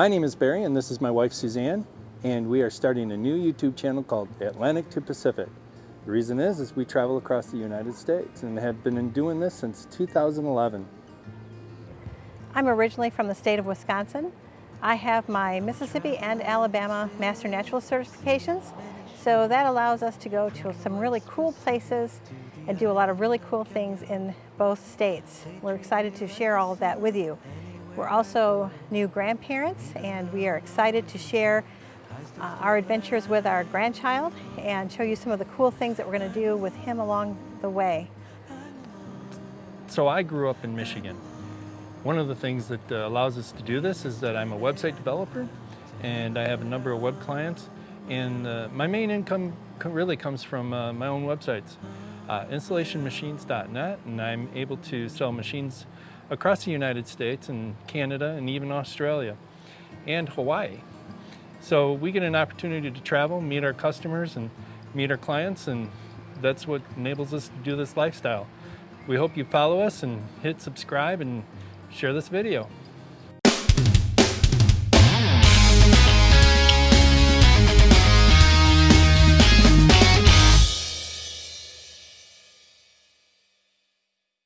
My name is Barry and this is my wife Suzanne and we are starting a new YouTube channel called Atlantic to Pacific. The reason is, is we travel across the United States and have been doing this since 2011. I'm originally from the state of Wisconsin. I have my Mississippi and Alabama Master Naturalist certifications, so that allows us to go to some really cool places and do a lot of really cool things in both states. We're excited to share all of that with you. We're also new grandparents and we are excited to share uh, our adventures with our grandchild and show you some of the cool things that we're going to do with him along the way. So I grew up in Michigan. One of the things that uh, allows us to do this is that I'm a website developer and I have a number of web clients and uh, my main income really comes from uh, my own websites, uh, installationmachines.net and I'm able to sell machines across the United States and Canada and even Australia and Hawaii. So we get an opportunity to travel, meet our customers and meet our clients and that's what enables us to do this lifestyle. We hope you follow us and hit subscribe and share this video.